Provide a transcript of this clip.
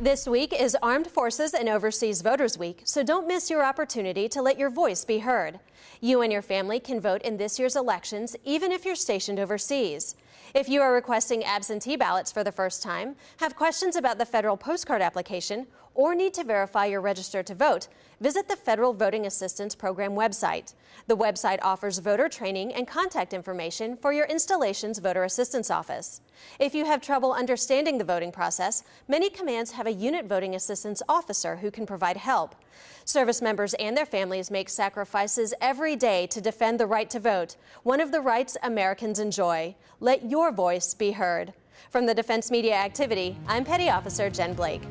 This week is Armed Forces and Overseas Voters Week, so don't miss your opportunity to let your voice be heard. You and your family can vote in this year's elections even if you're stationed overseas. If you are requesting absentee ballots for the first time, have questions about the federal postcard application, or need to verify you're registered to vote, visit the Federal Voting Assistance Program website. The website offers voter training and contact information for your installation's voter assistance office. If you have trouble understanding the voting process, many commands have a unit voting assistance officer who can provide help. Service members and their families make sacrifices every day to defend the right to vote, one of the rights Americans enjoy. Let your voice be heard. From the Defense Media Activity, I'm Petty Officer Jen Blake.